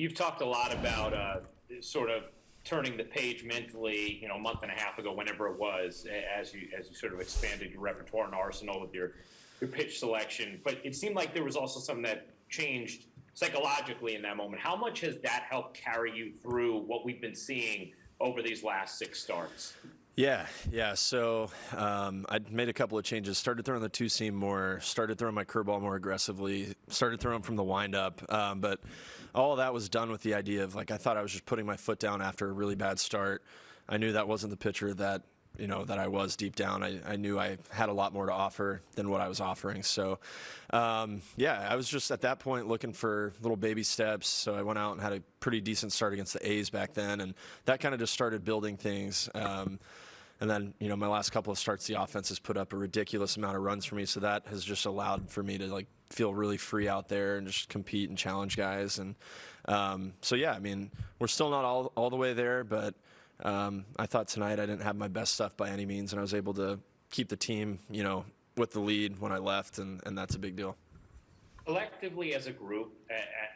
You've talked a lot about uh, sort of turning the page mentally, you know, a month and a half ago, whenever it was, as you as you sort of expanded your repertoire and arsenal with your your pitch selection. But it seemed like there was also something that changed psychologically in that moment. How much has that helped carry you through what we've been seeing over these last six starts? Yeah, yeah. So um, I made a couple of changes. Started throwing the two seam more. Started throwing my curveball more aggressively. Started throwing from the windup. Um, but all that was done with the idea of like I thought I was just putting my foot down after a really bad start. I knew that wasn't the pitcher that you know that I was deep down. I, I knew I had a lot more to offer than what I was offering. So, um, yeah, I was just at that point looking for little baby steps. So I went out and had a pretty decent start against the A's back then, and that kind of just started building things. Um, and then, you know, my last couple of starts, the offense has put up a ridiculous amount of runs for me. So that has just allowed for me to like feel really free out there and just compete and challenge guys. And um, so, yeah, I mean, we're still not all, all the way there, but um, I thought tonight I didn't have my best stuff by any means, and I was able to keep the team, you know, with the lead when I left, and, and that's a big deal. Collectively, as a group,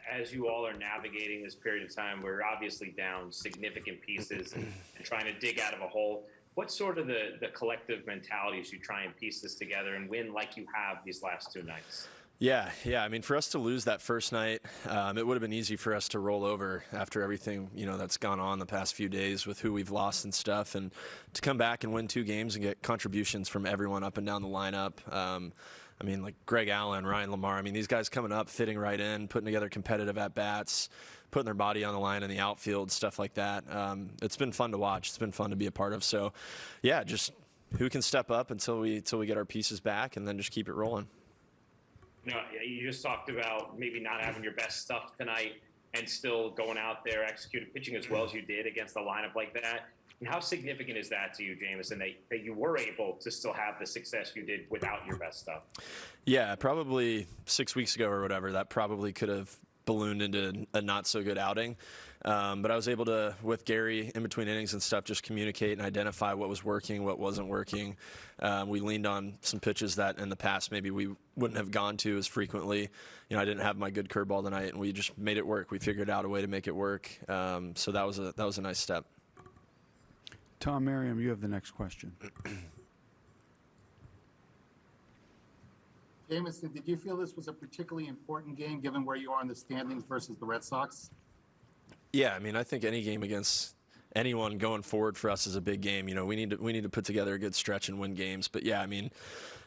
as you all are navigating this period of time, we're obviously down significant pieces and, and trying to dig out of a hole. What's sort of the, the collective mentality as you try and piece this together and win like you have these last two nights? Yeah, yeah. I mean, for us to lose that first night, um, it would have been easy for us to roll over after everything you know that's gone on the past few days with who we've lost and stuff, and to come back and win two games and get contributions from everyone up and down the lineup. Um, I mean, like Greg Allen, Ryan LaMarre. I mean, these guys coming up, fitting right in, putting together competitive at bats, putting their body on the line in the outfield, stuff like that. Um, it's been fun to watch. It's been fun to be a part of. So, yeah, just who can step up until we until we get our pieces back, and then just keep it rolling you know, you just talked about maybe not having your best stuff tonight and still going out there executing pitching as well as you did against a lineup like that. And how significant is that to you, Jameson, that, that you were able to still have the success you did without your best stuff? Yeah, probably six weeks ago or whatever, that probably could have ballooned into a not so good outing. Um, but I was able to, with Gary in between innings and stuff, just communicate and identify what was working, what wasn't working. Um, we leaned on some pitches that in the past maybe we wouldn't have gone to as frequently. You know, I didn't have my good curveball tonight, and we just made it work. We figured out a way to make it work. Um, so that was a that was a nice step. Tom Merriam, you have the next question. Jameson, did you feel this was a particularly important game given where you are in the standings versus the Red Sox? Yeah, I mean, I think any game against anyone going forward for us is a big game. You know, we need to we need to put together a good stretch and win games. But yeah, I mean,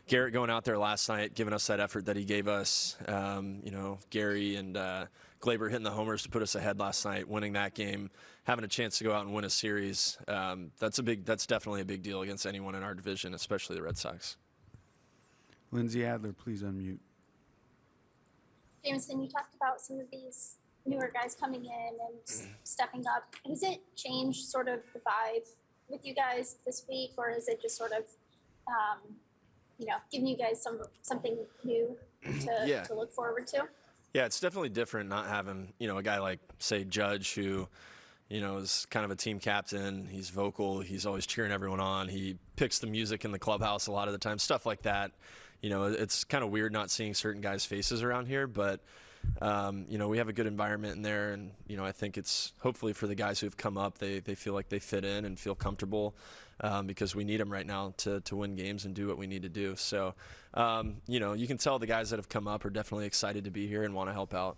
Gerrit going out there last night, giving us that effort that he gave us. Um, you know, Gary and uh, Gleyber hitting the homers to put us ahead last night, winning that game, having a chance to go out and win a series. Um, that's a big. That's definitely a big deal against anyone in our division, especially the Red Sox. Lindsey Adler, please unmute. Jameson, you talked about some of these newer guys coming in and stepping up. Has it changed sort of the vibe with you guys this week, or is it just sort of, um, you know, giving you guys some something new to, yeah. to look forward to? Yeah, it's definitely different not having you know a guy like say Judge who you know, is kind of a team captain. He's vocal. He's always cheering everyone on. He picks the music in the clubhouse a lot of the time, stuff like that. You know, it's kind of weird not seeing certain guys' faces around here, but um, you know, we have a good environment in there, and you know, I think it's hopefully for the guys who've come up, they they feel like they fit in and feel comfortable um, because we need them right now to to win games and do what we need to do. So, um, you know, you can tell the guys that have come up are definitely excited to be here and want to help out.